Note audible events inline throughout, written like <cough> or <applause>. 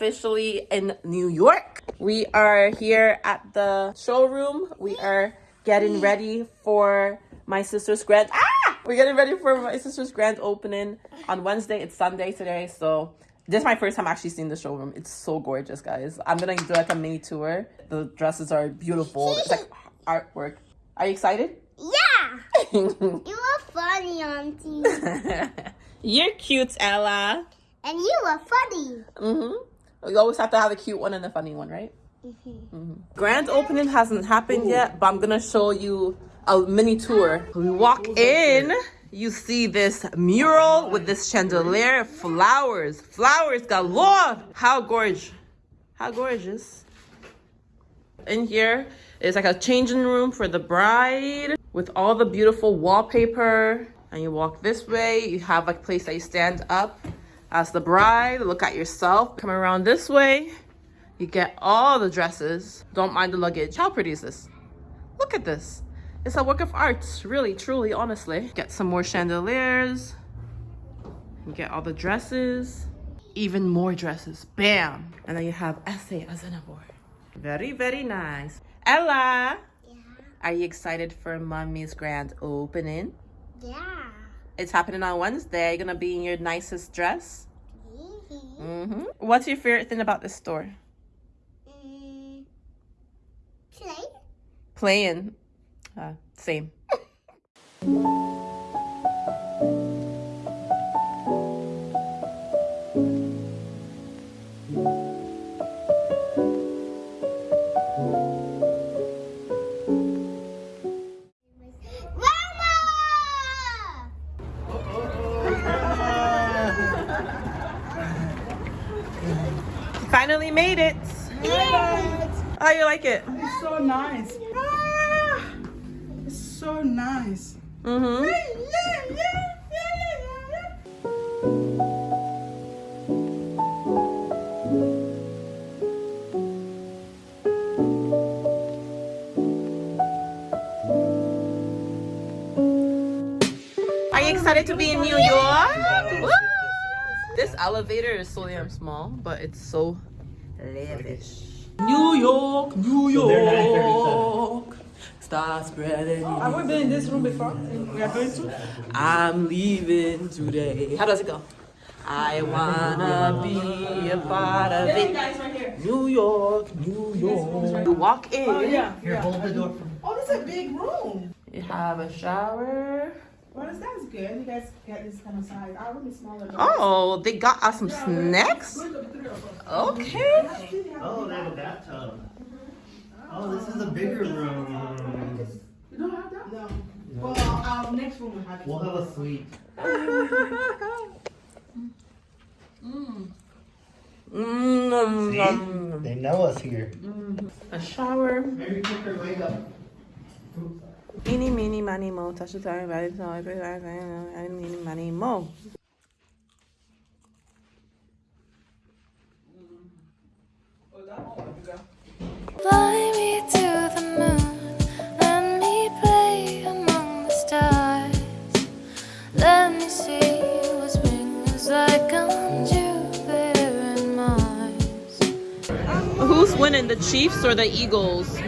officially in New York. We are here at the showroom. We are getting ready for my sister's grand. Ah! We're getting ready for my sister's grand opening on Wednesday. It's Sunday today, so this is my first time actually seeing the showroom. It's so gorgeous, guys. I'm gonna do like a mini tour. The dresses are beautiful. It's like artwork. Are you excited? Yeah! <laughs> you are funny, Auntie. <laughs> You're cute, Ella. And you are funny. Mm-hmm. You always have to have a cute one and a funny one, right? Mm-hmm. Grand opening hasn't happened yet, but I'm gonna show you a mini tour. We walk in, you see this mural with this chandelier, flowers, flowers galore. How gorgeous! How gorgeous! In here is like a changing room for the bride with all the beautiful wallpaper. And you walk this way, you have a place that you stand up as the bride, look at yourself. Come around this way, you get all the dresses. Don't mind the luggage. How pretty is this? Look at this. It's a work of art, really, truly, honestly. Get some more chandeliers. You get all the dresses. Even more dresses. Bam! And then you have Ese Azenabor. Very, very nice. Ella! Yeah. Are you excited for Mommy's grand opening? Yeah. It's happening on Wednesday. You're gonna be in your nicest dress. Mm-hmm. Mm-hmm. What's your favorite thing about this store? Mm. Play? Playing. Uh, same. <laughs> Finally made it. How you like it? It's so nice. Ah, it's so nice. Mm-hmm. Yeah, yeah, excited to be in New York? Woo! This elevator is so damn small, but it's so lavish. New York, New York. Start spreading. Oh, have we been in this room before? We are going to? I'm leaving today. How does it go? I wanna be a part of it. New York, New York. You walk oh, in. Oh, yeah. Here, yeah. hold the door. Oh, this is a big room. You have a shower. Well, this that's good. You guys get this kind of size. Our room is smaller. Oh, they got us some snacks. this. Look at the three of us. Okay. Oh, they have a bathtub. Oh, this is a bigger room. You don't have that? No. Well, our, our next room will have it. We'll have a suite. Mm, See? They know us here. a shower. Mary Picker, wake up. Eeny, meeny, miny, mo. Touch the time, body, so I feel like I know. Eeny, meeny, miny, mo. Fly me to the moon, let me play among the stars. Let me see what spring is like on Jupiter and Mars. Who's winning, the Chiefs or the Eagles?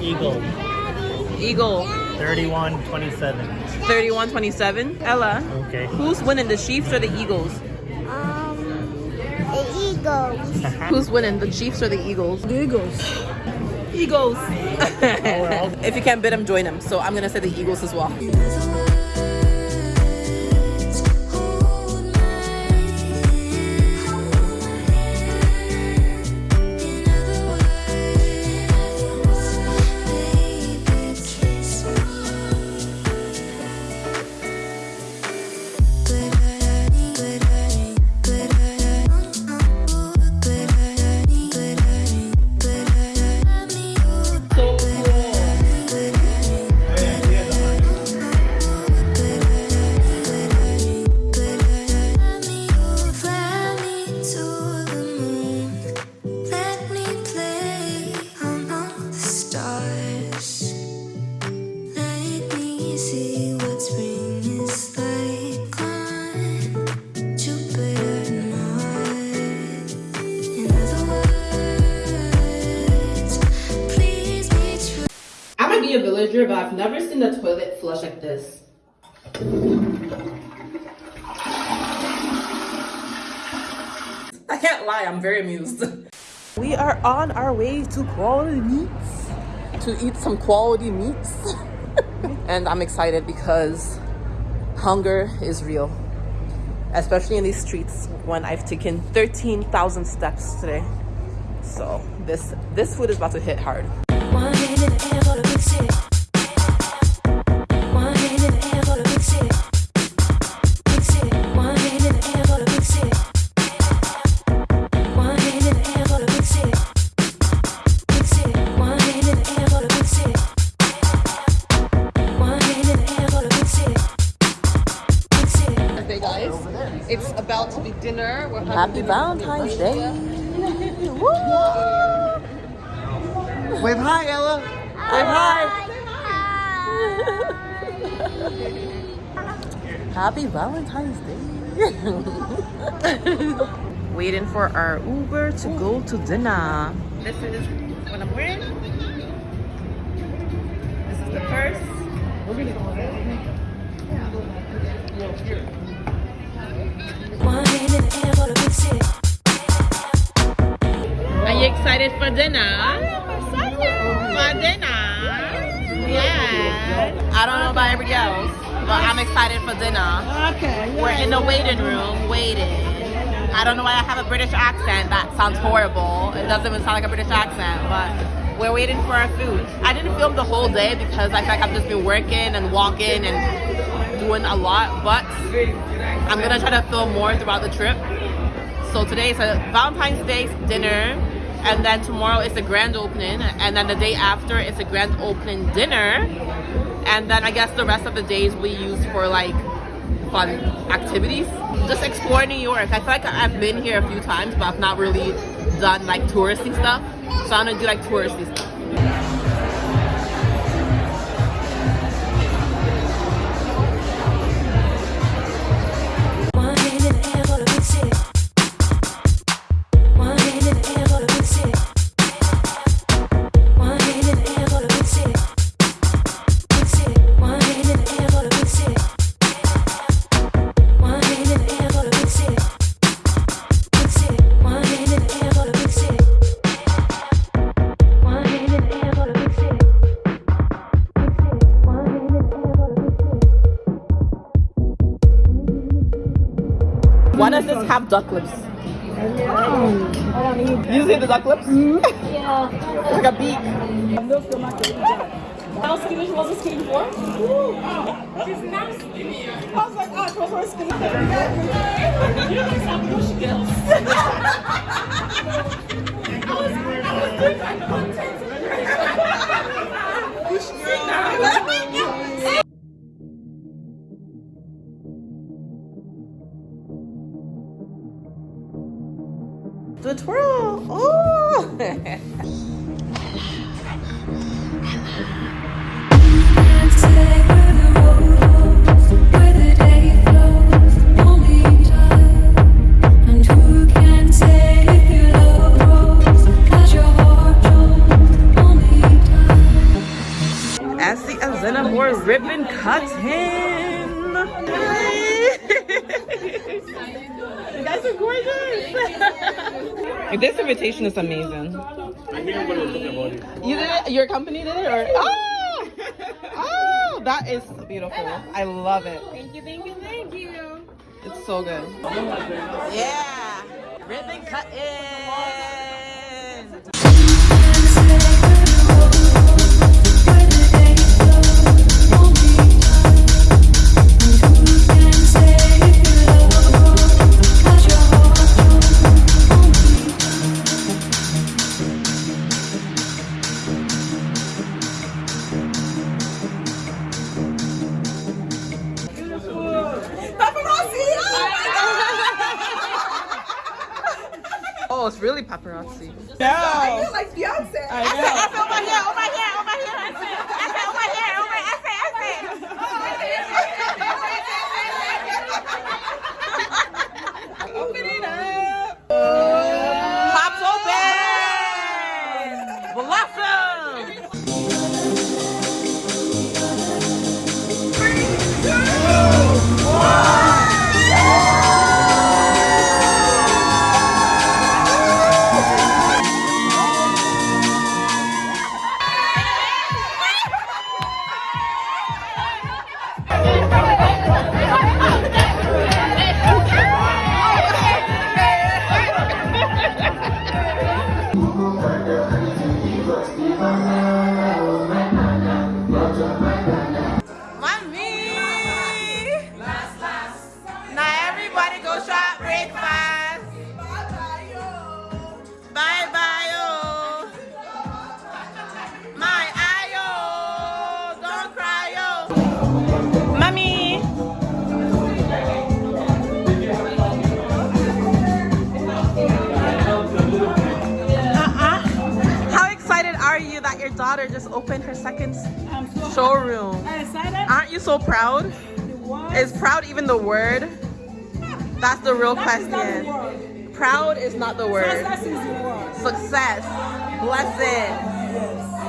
Eagle, Eagle. 31 27. 31-27. Ella, Okay. who's winning, the Chiefs or the Eagles? Um, the Eagles. <laughs> Who's winning, the Chiefs or the Eagles? The Eagles. Eagles. <laughs> if you can't bid them, join them. So I'm gonna say the Eagles as well. I've never seen the toilet flush like this. I can't lie, I'm very amused. <laughs> We are on our way to quality meats to eat some quality meats. <laughs> and I'm excited because hunger is real, especially in these streets when I've taken 13,000 steps today. So this this food is about to hit hard. To be dinner. We're Happy Valentine's Day. Woo! Wave hi, Ella. Wave hi. Happy Valentine's Day. <laughs> Waiting for our Uber to go to dinner. This is what I'm wearing. This is the purse. One hand in the air Are you excited for dinner? For dinner. Yeah. I don't know about everybody else, but I'm excited for dinner. Okay. We're in the waiting room, waiting. I don't know why I have a British accent. That sounds horrible. It doesn't even sound like a British accent, but we're waiting for our food. I didn't film the whole day because I feel like I've just been working and walking and doing a lot, but I'm gonna try to film more throughout the trip. So today is a Valentine's Day dinner, and then tomorrow is the grand opening, and then the day after is a grand opening dinner, and then I guess the rest of the days we use for like fun activities. Just explore New York. I feel like I've been here a few times, but I've not really done like touristy stuff. So I'm gonna do like touristy stuff. Why does this have duck lips? You see the duck lips? Yeah. It's like a beak. How skinny she wasn't skinny before? She's not skinny. I was like, oh, she was more skinny. you happening when she gets. I was, I was doing my content. <laughs> only oh. time. Ashley and Zena more ribbon cutting. Guys are gorgeous. <laughs> this invitation is amazing. You did it? Your company did it? Or oh, <laughs> oh, that is beautiful. I love it. Thank you, thank you, thank you. It's so good. Yeah, ribbon cutting. No. Like Beyonce. I know. Just opened her second I'm so <laughs> showroom. excited. Aren't you so proud? What? Is proud even the word? That's the real That is not the question. Proud is not the word. Success is the word. Success. Blessed.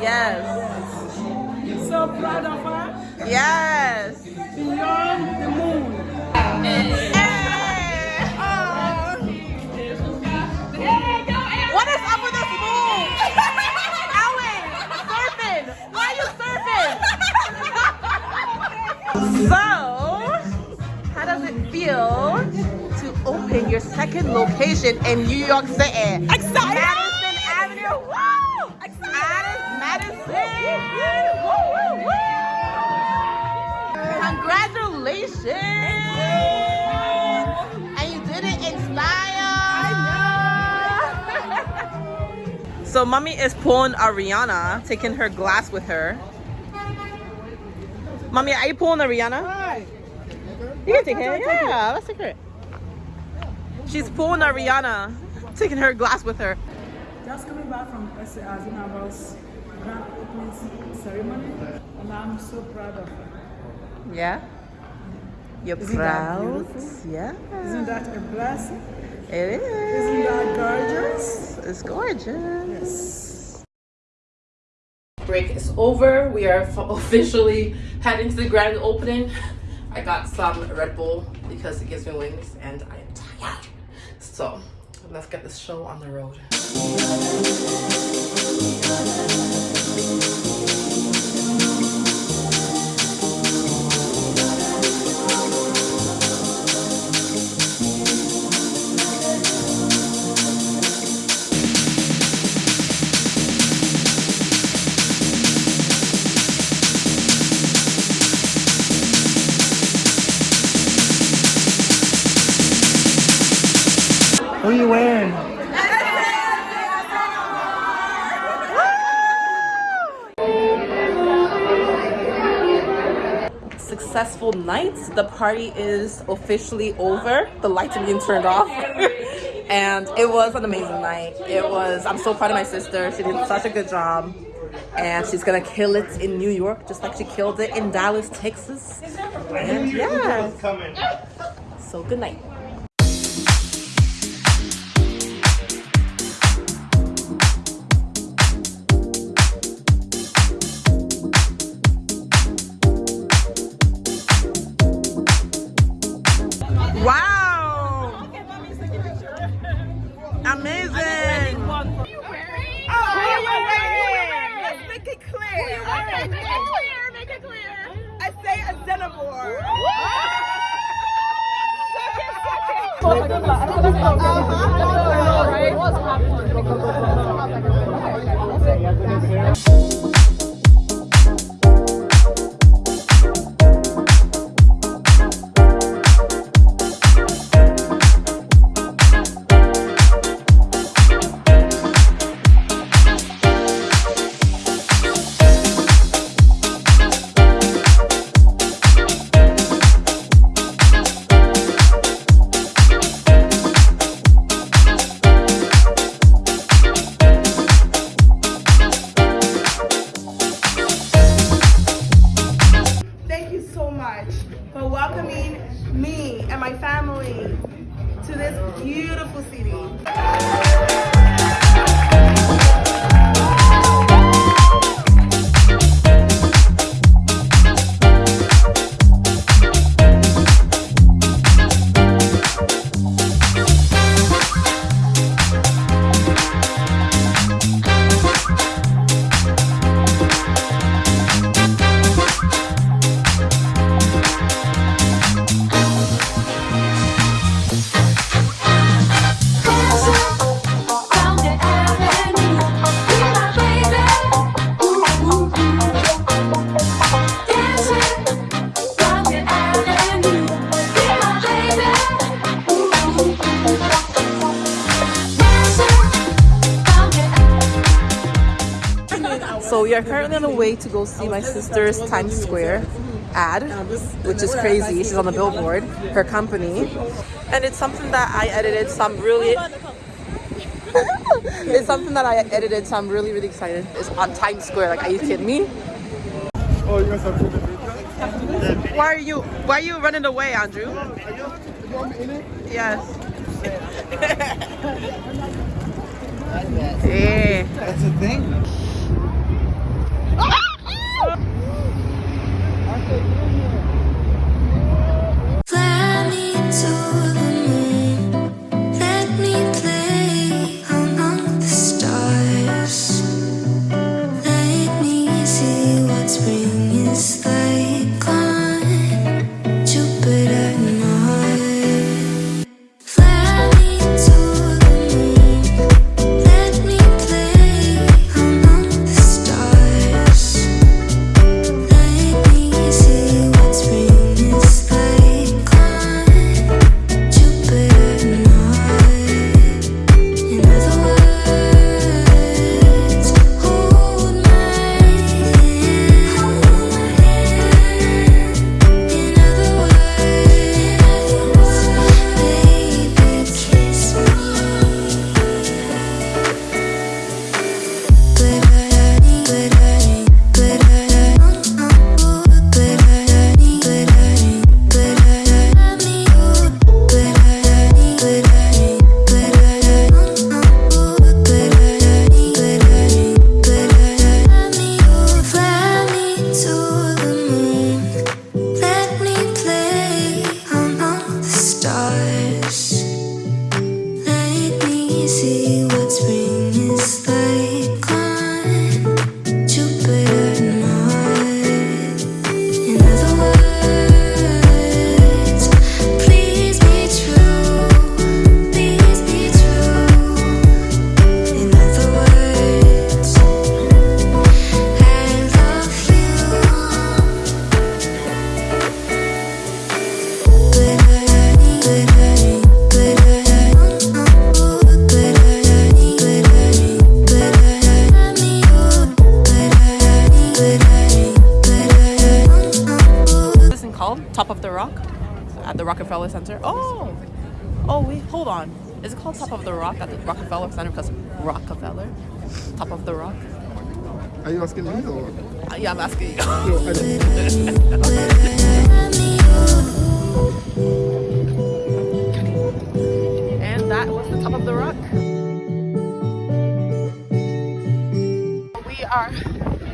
Yes. So proud of her. Yes. Beyond the moon. So, how does it feel to open your second location in New York City? Excited. Madison Avenue. Woo! Excited. Madison. Woo, woo, woo. Congratulations. And you did it in style. <laughs> So mommy is pulling Ariana, taking her glass with her. Mommy, are you pulling Ariana? Hi. You can take it. Yeah, let's take her. She's pulling Ariana, taking her glass with her. Just coming back from Ese Azenabor's grand opening ceremony, and I'm so proud of her. Yeah. You're Isn't proud. Yeah. Isn't that a blessing? It is. Isn't that gorgeous? It's gorgeous. Yes. Break is over. We are <laughs> officially heading to the grand opening. I got some Red Bull because it gives me wings and I am tired. So let's get this show on the road. The party is officially over. The lights are being turned off. <laughs> and it was an amazing night. It was, I'm so proud of my sister. She did such a good job. And she's gonna kill it in New York just like she killed it in Dallas, Texas. And yeah. So good night. Much for welcoming me and my family to this beautiful city. Are currently on the way to go see my sister's Times Square ad, which is crazy. She's on the billboard, her company. And it's something that I edited, so I'm really <laughs> it's something that I edited, so I'm really, really excited. It's on Times Square. Like, are you kidding me? Oh, Why are you Why are you running away, Andrew? Yes. <laughs> yeah. That's a thing. Called Top of the Rock at the Rockefeller Center because Rockefeller? Top of the Rock. Are you asking me or? Uh, yeah, I'm asking you. No, I don't. And that was the top of the rock. We are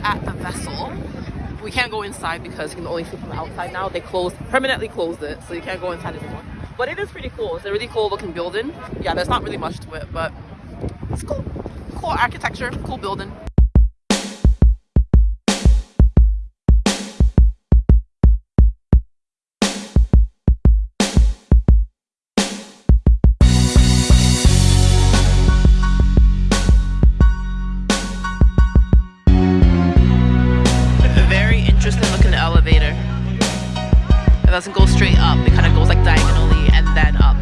at the vessel. We can't go inside because you can only see from the outside now. They closed, permanently closed it, so you can't go inside anymore. But it is pretty cool. It's a really cool looking building. Yeah, there's not really much to it, but it's cool. Cool architecture, cool building. very interesting looking elevator. It doesn't go straight up, it kind of goes like diagonally then up.